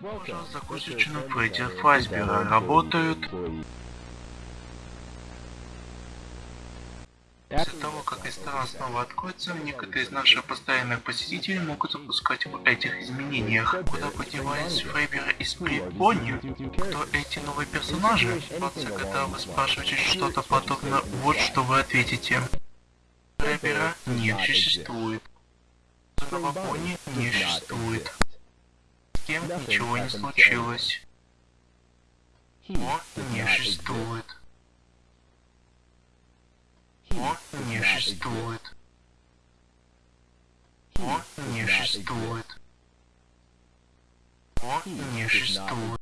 Пожалуйста, закусочную Фредди Фазбера работают. После того, как ресторан снова откроется, некоторые из наших постоянных посетителей могут запускать в этих изменениях. Куда подевались Фрейбера и Сприт Бонни? Кто эти новые персонажи? Пацы, когда вы спрашиваете что-то подобное, вот что вы ответите. Фрейбера не существует. Нового Бонни не существует. Ничего не случилось. О, не существует. О, не существует. О, не существует. О, не существует.